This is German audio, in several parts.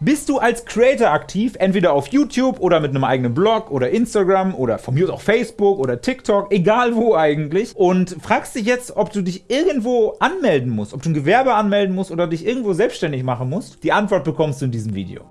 Bist du als Creator aktiv, entweder auf YouTube oder mit einem eigenen Blog oder Instagram oder von mir aus auch Facebook oder TikTok, egal wo eigentlich, und fragst dich jetzt, ob du dich irgendwo anmelden musst, ob du ein Gewerbe anmelden musst oder dich irgendwo selbstständig machen musst? Die Antwort bekommst du in diesem Video.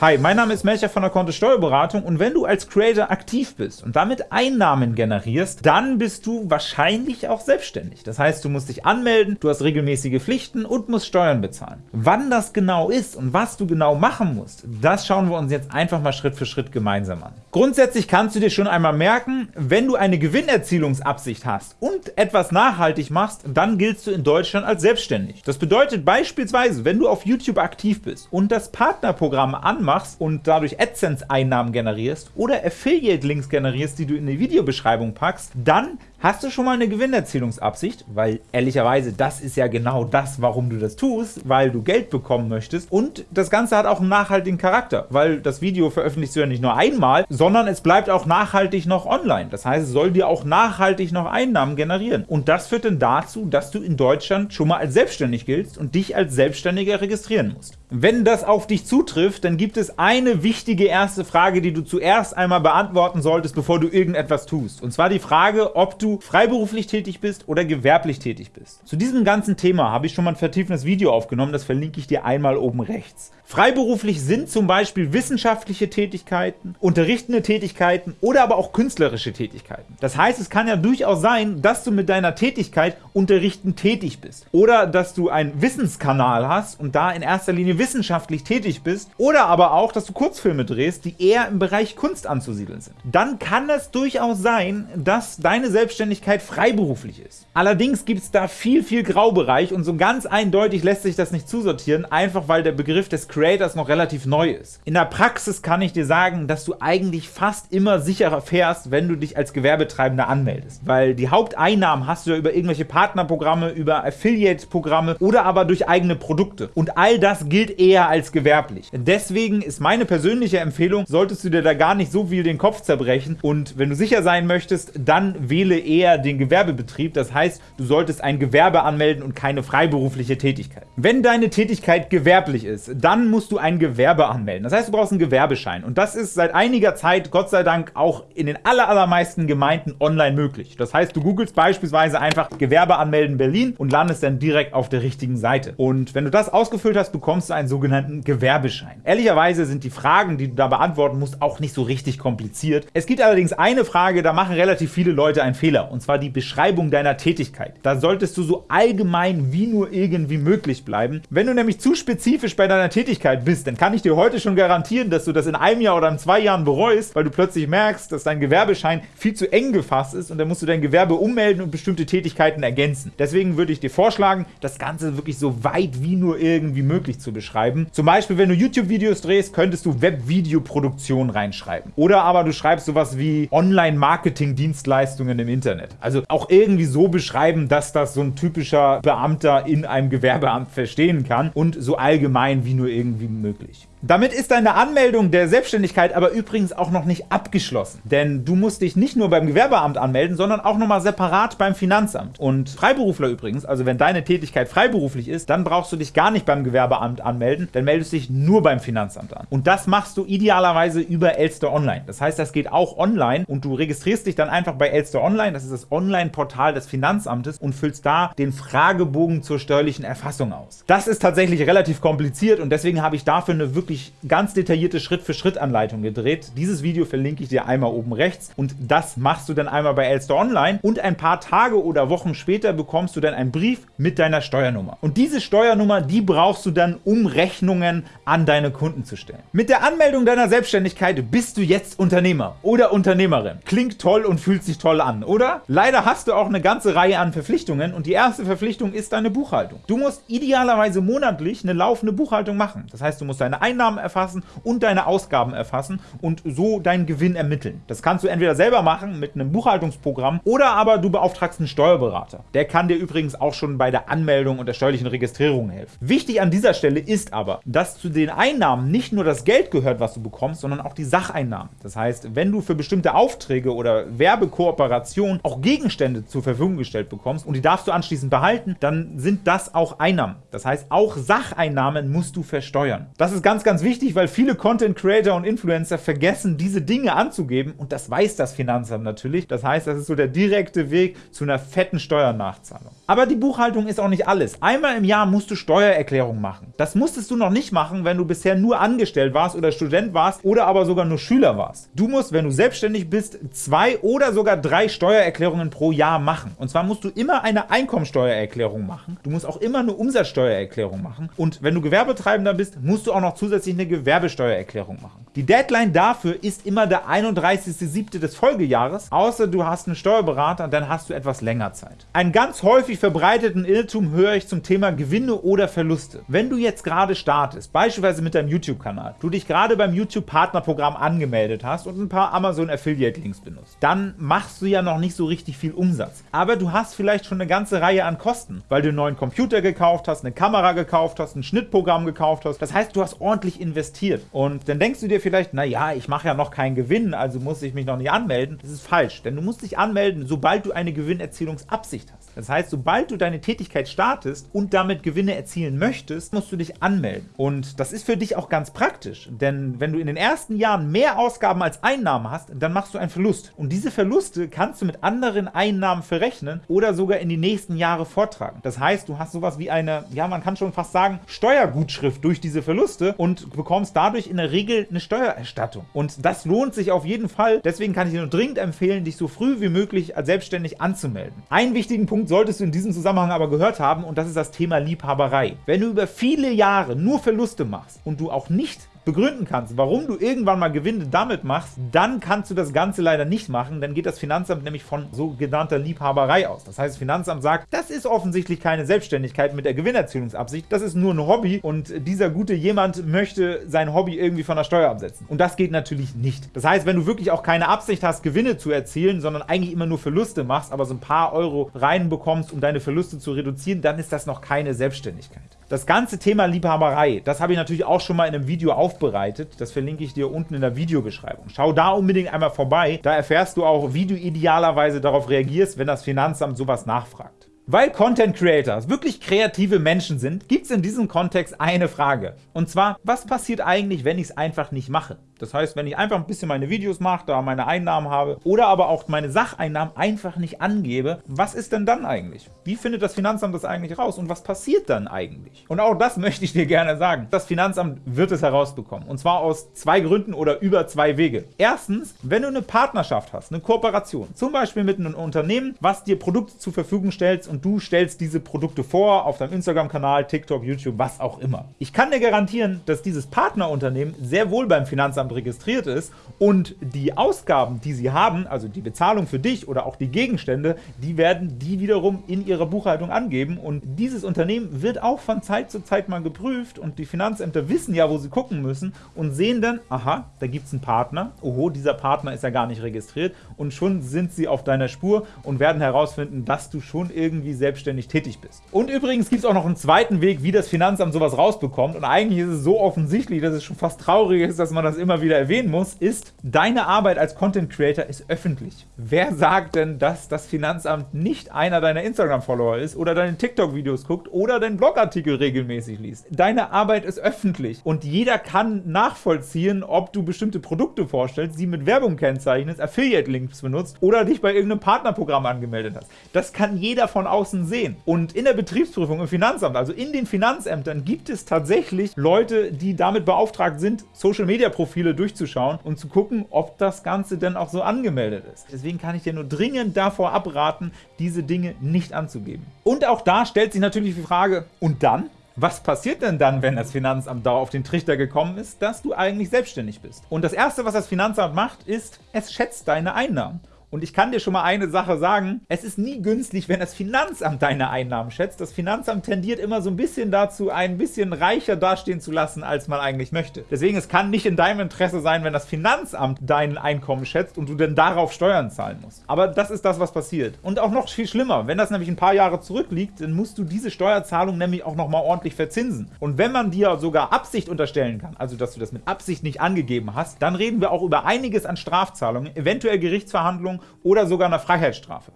Hi, mein Name ist Melcher von der Kontist Steuerberatung und wenn du als Creator aktiv bist und damit Einnahmen generierst, dann bist du wahrscheinlich auch selbstständig. Das heißt, du musst dich anmelden, du hast regelmäßige Pflichten und musst Steuern bezahlen. Wann das genau ist und was du genau machen musst, das schauen wir uns jetzt einfach mal Schritt für Schritt gemeinsam an. Grundsätzlich kannst du dir schon einmal merken, wenn du eine Gewinnerzielungsabsicht hast und etwas nachhaltig machst, dann giltst du in Deutschland als selbstständig. Das bedeutet beispielsweise, wenn du auf YouTube aktiv bist und das Partnerprogramm anmachst, machst und dadurch AdSense-Einnahmen generierst oder Affiliate-Links generierst, die du in die Videobeschreibung packst, dann Hast du schon mal eine Gewinnerzielungsabsicht? Weil ehrlicherweise, das ist ja genau das, warum du das tust, weil du Geld bekommen möchtest. Und das Ganze hat auch einen nachhaltigen Charakter, weil das Video veröffentlichst du ja nicht nur einmal, sondern es bleibt auch nachhaltig noch online. Das heißt, es soll dir auch nachhaltig noch Einnahmen generieren. Und das führt dann dazu, dass du in Deutschland schon mal als selbstständig giltst und dich als Selbstständiger registrieren musst. Wenn das auf dich zutrifft, dann gibt es eine wichtige erste Frage, die du zuerst einmal beantworten solltest, bevor du irgendetwas tust. Und zwar die Frage, ob du freiberuflich tätig bist oder gewerblich tätig bist. Zu diesem ganzen Thema habe ich schon mal ein vertiefendes Video aufgenommen, das verlinke ich dir einmal oben rechts. Freiberuflich sind zum Beispiel wissenschaftliche Tätigkeiten, unterrichtende Tätigkeiten oder aber auch künstlerische Tätigkeiten. Das heißt, es kann ja durchaus sein, dass du mit deiner Tätigkeit unterrichtend tätig bist oder dass du einen Wissenskanal hast und da in erster Linie wissenschaftlich tätig bist oder aber auch, dass du Kurzfilme drehst, die eher im Bereich Kunst anzusiedeln sind. Dann kann es durchaus sein, dass deine Selbstständigkeit freiberuflich ist. Allerdings gibt es da viel, viel Graubereich und so ganz eindeutig lässt sich das nicht zusortieren, einfach weil der Begriff des Creators noch relativ neu ist. In der Praxis kann ich dir sagen, dass du eigentlich fast immer sicherer fährst, wenn du dich als Gewerbetreibender anmeldest, weil die Haupteinnahmen hast du ja über irgendwelche Partnerprogramme, über Affiliate-Programme oder aber durch eigene Produkte. Und all das gilt eher als gewerblich. Deswegen ist meine persönliche Empfehlung, solltest du dir da gar nicht so viel den Kopf zerbrechen und wenn du sicher sein möchtest, dann wähle eher den Gewerbebetrieb. Das heißt, du solltest ein Gewerbe anmelden und keine freiberufliche Tätigkeit. Wenn deine Tätigkeit gewerblich ist, dann musst du ein Gewerbe anmelden. Das heißt, du brauchst einen Gewerbeschein. Und das ist seit einiger Zeit, Gott sei Dank, auch in den allermeisten Gemeinden online möglich. Das heißt, du googelst beispielsweise einfach Gewerbe anmelden Berlin und landest dann direkt auf der richtigen Seite. Und wenn du das ausgefüllt hast, bekommst du einen sogenannten Gewerbeschein. Ehrlicherweise sind die Fragen, die du da beantworten musst, auch nicht so richtig kompliziert. Es gibt allerdings eine Frage, da machen relativ viele Leute einen Fehler, und zwar die Beschreibung deiner Tätigkeit. Da solltest du so allgemein wie nur irgendwie möglich bleiben. Wenn du nämlich zu spezifisch bei deiner Tätigkeit Tätigkeit bist, dann kann ich dir heute schon garantieren, dass du das in einem Jahr oder in zwei Jahren bereust, weil du plötzlich merkst, dass dein Gewerbeschein viel zu eng gefasst ist und dann musst du dein Gewerbe ummelden und bestimmte Tätigkeiten ergänzen. Deswegen würde ich dir vorschlagen, das Ganze wirklich so weit wie nur irgendwie möglich zu beschreiben. Zum Beispiel, wenn du YouTube-Videos drehst, könntest du Web-Video-Produktion reinschreiben. Oder aber du schreibst sowas wie Online-Marketing-Dienstleistungen im Internet. Also auch irgendwie so beschreiben, dass das so ein typischer Beamter in einem Gewerbeamt verstehen kann und so allgemein wie nur irgendwie irgendwie möglich. Damit ist deine Anmeldung der Selbstständigkeit aber übrigens auch noch nicht abgeschlossen, denn du musst dich nicht nur beim Gewerbeamt anmelden, sondern auch nochmal separat beim Finanzamt. Und Freiberufler übrigens, also wenn deine Tätigkeit freiberuflich ist, dann brauchst du dich gar nicht beim Gewerbeamt anmelden, dann meldest du dich nur beim Finanzamt an. Und das machst du idealerweise über Elster Online. Das heißt, das geht auch online und du registrierst dich dann einfach bei Elster Online, das ist das Online-Portal des Finanzamtes und füllst da den Fragebogen zur steuerlichen Erfassung aus. Das ist tatsächlich relativ kompliziert und deswegen habe ich dafür eine wirklich wirklich ganz detaillierte Schritt-für-Schritt-Anleitung gedreht. Dieses Video verlinke ich dir einmal oben rechts und das machst du dann einmal bei Elster Online und ein paar Tage oder Wochen später bekommst du dann einen Brief mit deiner Steuernummer. Und diese Steuernummer, die brauchst du dann, um Rechnungen an deine Kunden zu stellen. Mit der Anmeldung deiner Selbstständigkeit bist du jetzt Unternehmer oder Unternehmerin. Klingt toll und fühlt sich toll an, oder? Leider hast du auch eine ganze Reihe an Verpflichtungen und die erste Verpflichtung ist deine Buchhaltung. Du musst idealerweise monatlich eine laufende Buchhaltung machen. Das heißt, du musst deine Einnahmen Einnahmen erfassen und deine Ausgaben erfassen und so deinen Gewinn ermitteln. Das kannst du entweder selber machen mit einem Buchhaltungsprogramm oder aber du beauftragst einen Steuerberater. Der kann dir übrigens auch schon bei der Anmeldung und der steuerlichen Registrierung helfen. Wichtig an dieser Stelle ist aber, dass zu den Einnahmen nicht nur das Geld gehört, was du bekommst, sondern auch die Sacheinnahmen. Das heißt, wenn du für bestimmte Aufträge oder Werbekooperationen Person auch Gegenstände zur Verfügung gestellt bekommst und die darfst du anschließend behalten, dann sind das auch Einnahmen. Das heißt, auch Sacheinnahmen musst du versteuern. Das ist ganz, ganz wichtig, weil viele Content Creator und Influencer vergessen, diese Dinge anzugeben und das weiß das Finanzamt natürlich. Das heißt, das ist so der direkte Weg zu einer fetten Steuernachzahlung. Aber die Buchhaltung ist auch nicht alles. Einmal im Jahr musst du Steuererklärung machen. Das musstest du noch nicht machen, wenn du bisher nur angestellt warst oder Student warst oder aber sogar nur Schüler warst. Du musst, wenn du selbstständig bist, zwei oder sogar drei Steuererklärungen pro Jahr machen. Und zwar musst du immer eine Einkommensteuererklärung machen. Du musst auch immer eine Umsatzsteuererklärung machen. Und wenn du Gewerbetreibender bist, musst du auch noch zusätzlich eine Gewerbesteuererklärung machen. Die Deadline dafür ist immer der 31.07. des Folgejahres, außer du hast einen Steuerberater, dann hast du etwas länger Zeit. Einen ganz häufig verbreiteten Irrtum höre ich zum Thema Gewinne oder Verluste. Wenn du jetzt gerade startest, beispielsweise mit deinem YouTube-Kanal, du dich gerade beim YouTube-Partnerprogramm angemeldet hast und ein paar Amazon Affiliate-Links benutzt, dann machst du ja noch nicht so richtig viel Umsatz. Aber du hast vielleicht schon eine ganze Reihe an Kosten, weil du einen neuen Computer gekauft hast, eine Kamera gekauft hast, ein Schnittprogramm gekauft hast. Das heißt, du hast ordentlich investiert. Und dann denkst du dir vielleicht, naja, ich mache ja noch keinen Gewinn, also muss ich mich noch nicht anmelden. Das ist falsch, denn du musst dich anmelden, sobald du eine Gewinnerzielungsabsicht hast. Das heißt, sobald du deine Tätigkeit startest und damit Gewinne erzielen möchtest, musst du dich anmelden. Und das ist für dich auch ganz praktisch, denn wenn du in den ersten Jahren mehr Ausgaben als Einnahmen hast, dann machst du einen Verlust. Und diese Verluste kannst du mit anderen Einnahmen verrechnen oder sogar in die nächsten Jahre vortragen. Das heißt, du hast sowas wie eine, ja, man kann schon fast sagen, Steuergutschrift durch diese Verluste und bekommst dadurch in der Regel eine Steuererstattung. Und das lohnt sich auf jeden Fall. Deswegen kann ich dir nur dringend empfehlen, dich so früh wie möglich als selbstständig anzumelden. Einen wichtigen Punkt solltest du in diesem Zusammenhang aber gehört haben und das ist das Thema Liebhaberei. Wenn du über viele Jahre nur Verluste machst und du auch nicht begründen kannst, warum du irgendwann mal Gewinne damit machst, dann kannst du das Ganze leider nicht machen, dann geht das Finanzamt nämlich von sogenannter Liebhaberei aus. Das heißt, das Finanzamt sagt, das ist offensichtlich keine Selbstständigkeit mit der Gewinnerzielungsabsicht, das ist nur ein Hobby und dieser gute jemand möchte sein Hobby irgendwie von der Steuer absetzen. Und das geht natürlich nicht. Das heißt, wenn du wirklich auch keine Absicht hast, Gewinne zu erzielen, sondern eigentlich immer nur Verluste machst, aber so ein paar Euro reinbekommst, um deine Verluste zu reduzieren, dann ist das noch keine Selbstständigkeit. Das ganze Thema Liebhaberei, das habe ich natürlich auch schon mal in einem Video aufbereitet. Das verlinke ich dir unten in der Videobeschreibung. Schau da unbedingt einmal vorbei. Da erfährst du auch, wie du idealerweise darauf reagierst, wenn das Finanzamt sowas nachfragt. Weil Content Creators wirklich kreative Menschen sind, gibt es in diesem Kontext eine Frage. Und zwar, was passiert eigentlich, wenn ich es einfach nicht mache? Das heißt, wenn ich einfach ein bisschen meine Videos mache, da meine Einnahmen habe oder aber auch meine Sacheinnahmen einfach nicht angebe, was ist denn dann eigentlich? Wie findet das Finanzamt das eigentlich raus und was passiert dann eigentlich? Und auch das möchte ich dir gerne sagen. Das Finanzamt wird es herausbekommen und zwar aus zwei Gründen oder über zwei Wege. Erstens, wenn du eine Partnerschaft hast, eine Kooperation, zum Beispiel mit einem Unternehmen, was dir Produkte zur Verfügung stellt und du stellst diese Produkte vor auf deinem Instagram-Kanal, TikTok, YouTube, was auch immer. Ich kann dir garantieren, dass dieses Partnerunternehmen sehr wohl beim Finanzamt registriert ist und die Ausgaben, die sie haben, also die Bezahlung für dich oder auch die Gegenstände, die werden die wiederum in ihrer Buchhaltung angeben. Und dieses Unternehmen wird auch von Zeit zu Zeit mal geprüft und die Finanzämter wissen ja, wo sie gucken müssen und sehen dann, aha, da gibt es einen Partner, oho, dieser Partner ist ja gar nicht registriert. Und schon sind sie auf deiner Spur und werden herausfinden, dass du schon irgendwie selbstständig tätig bist. Und übrigens gibt es auch noch einen zweiten Weg, wie das Finanzamt sowas rausbekommt und eigentlich ist es so offensichtlich, dass es schon fast traurig ist, dass man das immer immer wieder erwähnen muss, ist, deine Arbeit als Content Creator ist öffentlich. Wer sagt denn, dass das Finanzamt nicht einer deiner Instagram-Follower ist oder deine TikTok-Videos guckt oder deinen Blogartikel regelmäßig liest? Deine Arbeit ist öffentlich und jeder kann nachvollziehen, ob du bestimmte Produkte vorstellst, sie mit Werbung kennzeichnest, Affiliate-Links benutzt oder dich bei irgendeinem Partnerprogramm angemeldet hast. Das kann jeder von außen sehen. Und in der Betriebsprüfung im Finanzamt, also in den Finanzämtern, gibt es tatsächlich Leute, die damit beauftragt sind, Social-Media-Profile Profile durchzuschauen und zu gucken, ob das Ganze denn auch so angemeldet ist. Deswegen kann ich dir nur dringend davor abraten, diese Dinge nicht anzugeben. Und auch da stellt sich natürlich die Frage, und dann? Was passiert denn dann, wenn das Finanzamt da auf den Trichter gekommen ist, dass du eigentlich selbstständig bist? Und das Erste, was das Finanzamt macht, ist, es schätzt deine Einnahmen. Und ich kann dir schon mal eine Sache sagen, es ist nie günstig, wenn das Finanzamt deine Einnahmen schätzt. Das Finanzamt tendiert immer so ein bisschen dazu, ein bisschen reicher dastehen zu lassen, als man eigentlich möchte. Deswegen, es kann nicht in deinem Interesse sein, wenn das Finanzamt dein Einkommen schätzt und du dann darauf Steuern zahlen musst. Aber das ist das, was passiert. Und auch noch viel schlimmer, wenn das nämlich ein paar Jahre zurückliegt, dann musst du diese Steuerzahlung nämlich auch nochmal ordentlich verzinsen. Und wenn man dir sogar Absicht unterstellen kann, also dass du das mit Absicht nicht angegeben hast, dann reden wir auch über einiges an Strafzahlungen, eventuell Gerichtsverhandlungen oder sogar einer Freiheitsstrafe.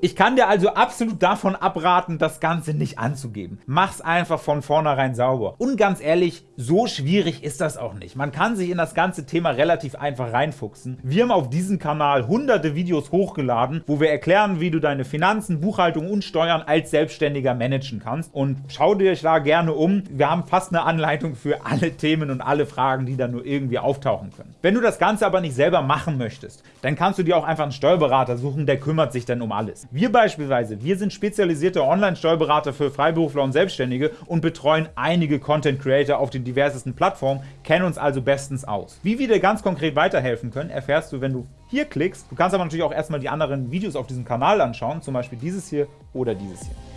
Ich kann dir also absolut davon abraten, das Ganze nicht anzugeben. Mach's einfach von vornherein sauber. Und ganz ehrlich, so schwierig ist das auch nicht. Man kann sich in das ganze Thema relativ einfach reinfuchsen. Wir haben auf diesem Kanal hunderte Videos hochgeladen, wo wir erklären, wie du deine Finanzen, Buchhaltung und Steuern als Selbstständiger managen kannst. Und schau dir da gerne um. Wir haben fast eine Anleitung für alle Themen und alle Fragen, die da nur irgendwie auftauchen können. Wenn du das Ganze aber nicht selber machen möchtest, dann kannst du dir auch einfach einen Steuerberater suchen, der kümmert sich dann um alles. Wir beispielsweise, wir sind spezialisierte Online-Steuerberater für Freiberufler und Selbstständige und betreuen einige Content-Creator auf den diversesten Plattformen, kennen uns also bestens aus. Wie wir dir ganz konkret weiterhelfen können, erfährst du, wenn du hier klickst. Du kannst aber natürlich auch erstmal die anderen Videos auf diesem Kanal anschauen, zum Beispiel dieses hier oder dieses hier.